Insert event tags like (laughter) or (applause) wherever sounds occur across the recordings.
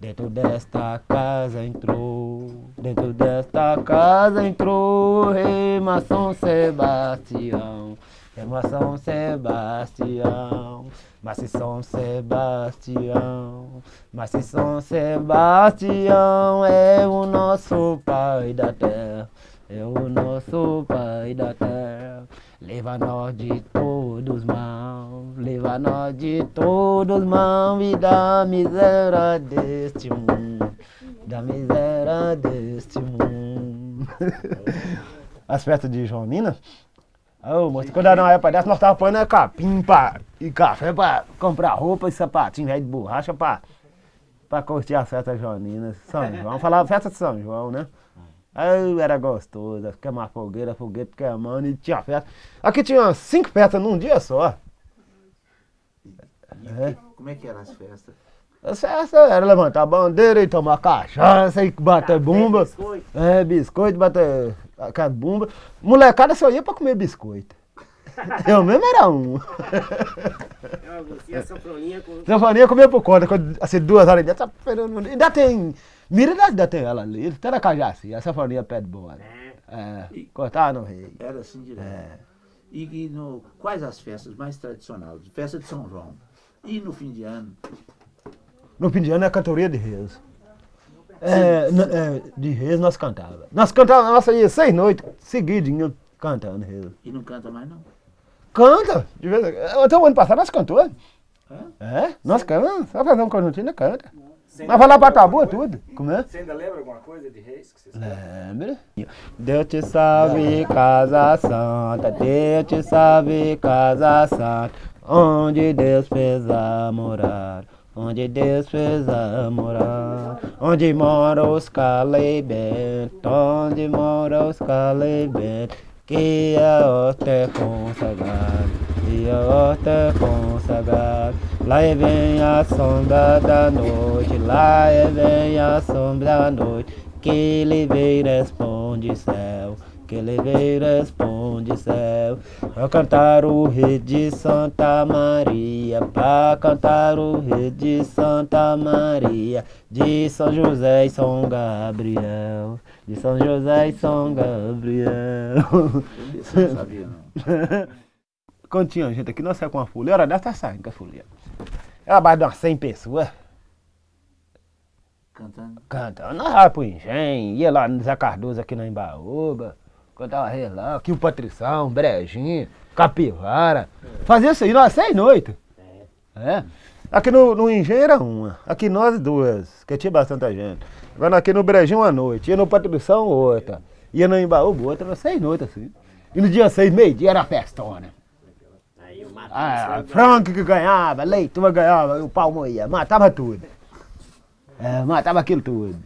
Dentro desta casa entrou, dentro desta casa entrou, Rema São Sebastião, Rema São Sebastião, mas São Sebastião, mas São Sebastião é o nosso Pai da terra, é o nosso Pai da terra. Leva nós de todos mãos, leva nós de todos mãos e da miséria deste mundo, da miséria deste mundo. (laughs) As festas de Joanina, Ô, moço, quando era uma época dessa, nós tava pondo capim pra, e café pra comprar roupa e sapatinho velho de borracha pra, pra curtir a festa junina. São João, falava festa de São João, né? Aí era gostoso, queimar fogueira, foguete queimando e tinha festa. Aqui tinha cinco festas num dia só. E é. Como é que eram as festas? As festas era levantar a bandeira e tomar cachaça e bater bumba. Biscoito. É, biscoito, bater a bumba. Molecada só ia pra comer biscoito. Eu mesmo era um. E a sanfoninha com... Sanfoninha comia por conta, assim, duas horas de dia, tá ainda tem Mira da tem ela ali, ele tá na Cajaci, essa farinha pé de boa. Né? É, e, cortar no rei. Era assim direto. É. E, e no, quais as festas mais tradicionais? Festa de São João. E no fim de ano? No fim de ano é a cantoria de reis. É, é, de reis nós cantava. Nós cantava, nós ia seis noites seguidinho cantando reis. E não canta mais não? Canta! De vez, até o ano passado nós cantou. É? É, nós cantamos. Só fazer um conjuntinho canta. Mas vai lá pra Tabu tudo. Como é? Você ainda lembra alguma coisa de reis que vocês Lembra? Deus te salve, casa santa, Deus te salve, casa santa, onde Deus fez a morar. Onde Deus fez a morar, onde mora os calebentes, onde mora os calebentes, que a horta é consagrada, que a horta é consagrada. Lá vem a sombra da noite, lá vem a sombra da noite, que ele vem responde céu, que ele vem responde céu. Pra cantar o rei de Santa Maria, pra cantar o rei de Santa Maria, de São José e São Gabriel, de São José e São Gabriel. Eu não sabia não. (laughs) Gente aqui, nós saímos com a folia, era dessa saindo com a folia. Era mais de umas 100 pessoas. Cantando? Cantando. Nós ia pro engenho, ia lá no Zé Cardoso aqui na Embaúba, cantava rei lá, aqui o Patrição, Brejinho, Capivara. É. Fazia isso aí nós seis noites. É. é. Aqui no, no engenho era uma, aqui nós duas, que tinha bastante gente. Agora aqui no Brejinho uma noite, ia no Patrição outra, ia no Embaúba outra, era seis noites assim. E no dia seis, meio-dia, era festona. Ah, frango que ganhava, leite ganhava, o pau moía, matava tudo. É, matava aquilo tudo.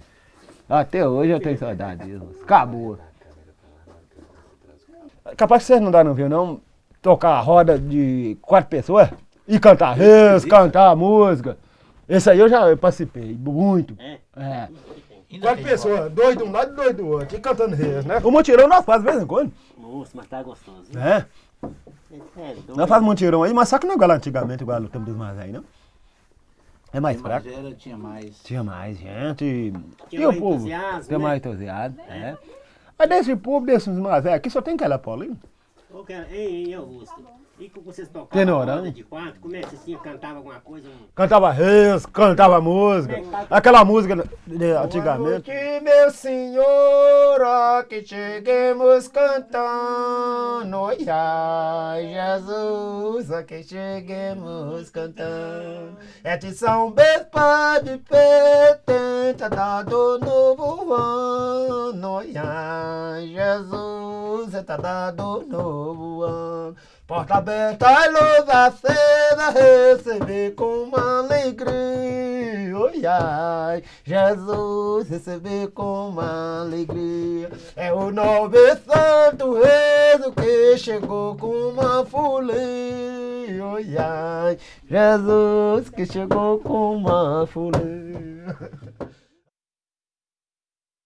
Até hoje eu tenho saudade disso. Acabou. Capaz que vocês não dá não viu não? Tocar a roda de quatro pessoas e cantar res, cantar música. Esse aí eu já participei, muito. É. é. Quatro pessoas, dois de um lado e dois do outro, e cantando res, né? O mutirão nós faz de vez em quando. Nossa, mas tá gostoso. É. É, não faz mutirão aí, mas só que não é igual antigamente, igual no tempo dos mais aí, não? É mais fraco? Era, tinha mais. Tinha mais gente. Tinha e mais o povo? Tinha né? mais entusiasmo, é. é. Mas desse povo, desses mais velhos, aqui só tem aquela Paulinho. Ei, ei, Augusto. E que vocês tocavam Tenorão. de quatro, como é que vocês cantavam alguma coisa? Cantava reis, cantava música. Aquela música de, antigamente. Boa meu senhor, ó, que cheguemos cantando. Ai, Jesus, ó, que cheguemos cantando. É de São Bispo de Petenta, dado novo ano. Ai, Jesus, é tá dado novo ano. Porta aberta e luz acesa, receber com alegria. Oi, ai, Jesus, receber com alegria. É o novo santo rezo que chegou com uma folia. Oi, ai, Jesus, que chegou com uma folia. (laughs)